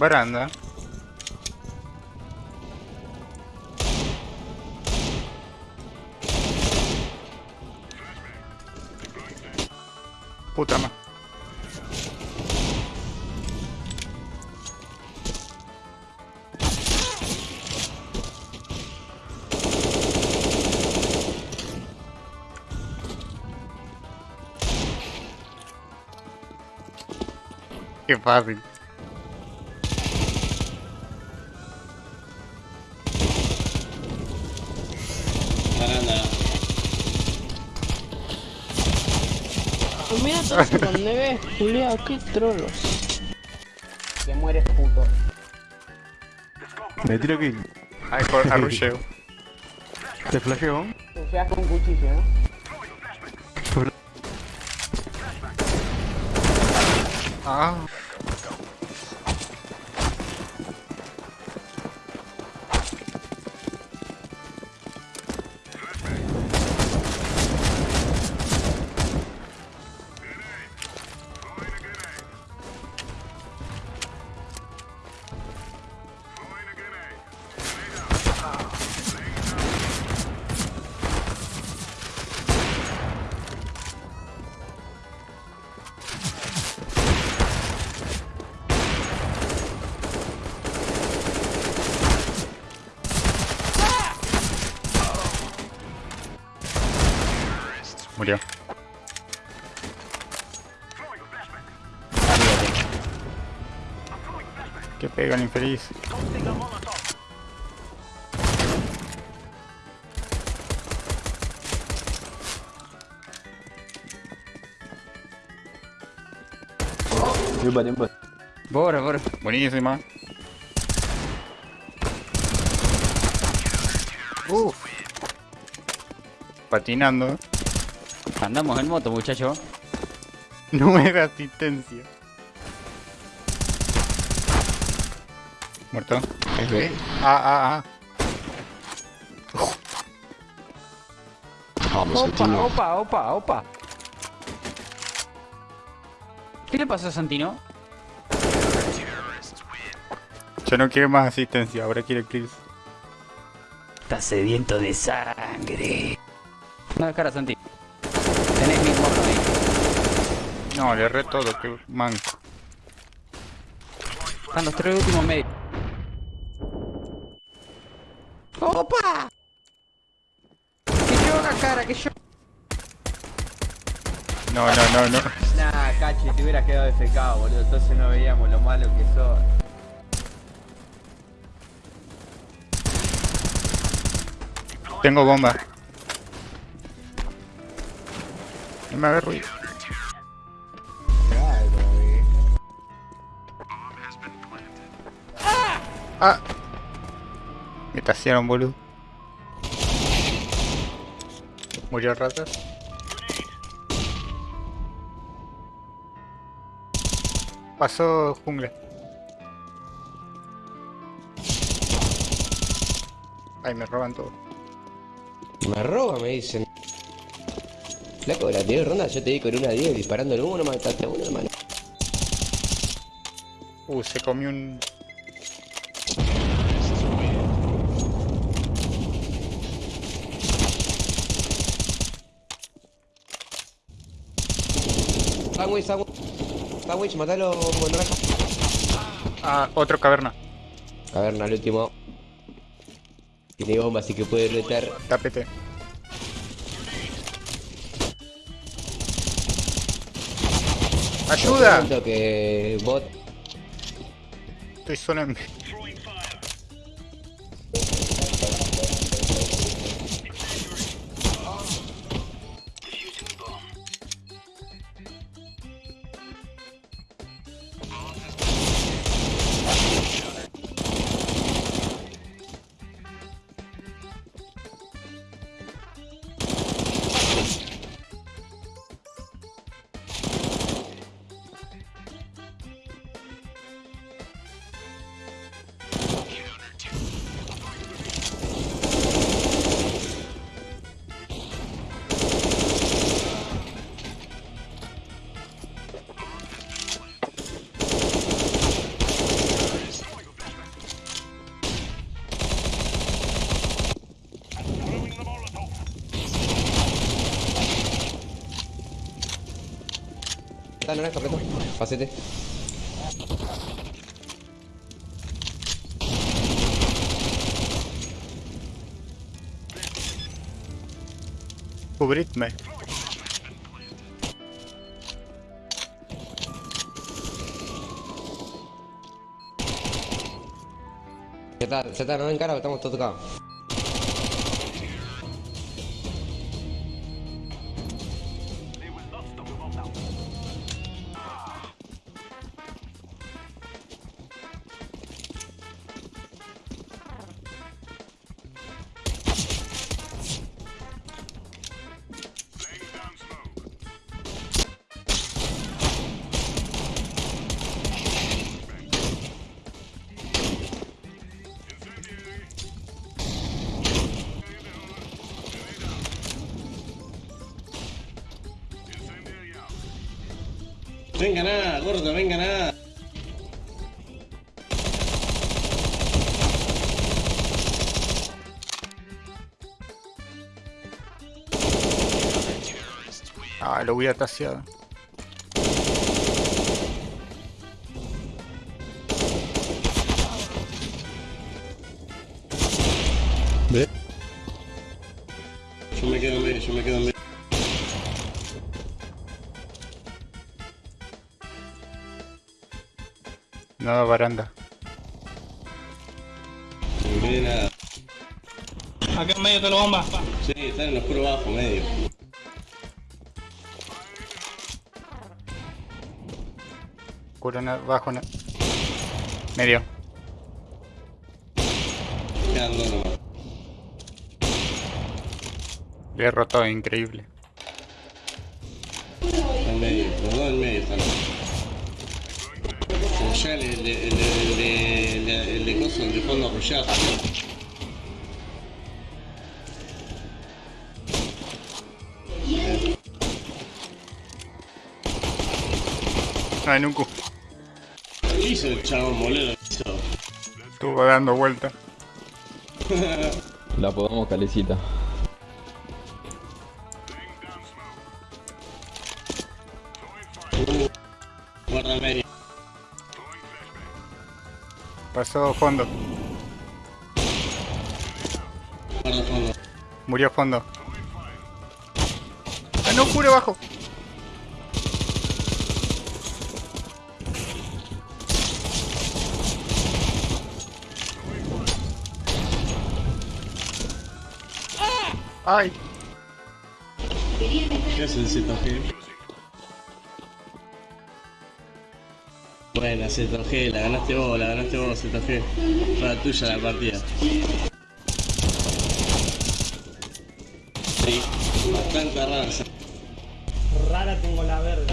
Baranda. Puta ma. Qué Pues mira todo eso donde ves, Julián, qué trolos. Que mueres puto. Me tiro kill. Ay, por arrulleo. Te flasheo. Te con un cuchillo, ¿no? Ah. Murió. Que pega el infeliz. Bora, bora. Buenísima. Uh. Patinando. Andamos en moto, muchacho. Nueva asistencia. Muerto. Ah, ah, ah. Opa, opa, opa, opa. ¿Qué le pasó a Santino? Ya no quiere más asistencia, ahora quiere kills. Está sediento de sangre. No, cara, Santi. No, le erré todo, que manco. Están los tres últimos medios. ¡Opa! Que yo haga cara, que yo. No, no, no, no. Nah, cachi, te hubieras quedado FK, boludo. Entonces no veíamos lo malo que sos. Tengo bomba. No me hagas ruido. Ah. Me tasearon, boludo. Murió ratas. Pasó jungla. Ay, me roban todo. Me roba, me dicen. Flaco, la anterior ronda yo te di con una 10 disparando el uno, mataste a uno, hermano. Uh, se comió un... Sandwich, sandwich. Sandwich, matalo con raja. Ah, otro caverna. Caverna, el último. Tiene bomba, así que puede retar. Tapete. ¡Ayuda! Que bot. Estoy solo en... apretá, naranja, apretá. Pasete. Cubridme. Z, Z, no encara, estamos todos tocados. Venga nada, gordo, venga nada. Ah, lo hubiera taseado. Yo me quedo en medio, yo me quedo en medio. No, baranda. Nada. Acá en medio te lo bomba. Sí, están en el oscuro bajo, medio. Curo na- bajo. Medio. Quedan dos nomás. Le he roto, increíble. Está en medio, los dos en medio están. Ya el, el, de- el, de- el, de- el, de- el de coso, el de fondo arrollado. Ah, en un cu. ¿Qué hizo el chabón, boludo? Estuvo dando vuelta. La podemos calecita. Guarda el medio. Pasó fondo. Murió fondo. Ah, no, cure bajo. Ay, ¿Qué hace el Buena ZG, la ganaste vos, la ganaste vos ZG. La tuya la partida. Sí, bastante rara. Rara tengo la verga.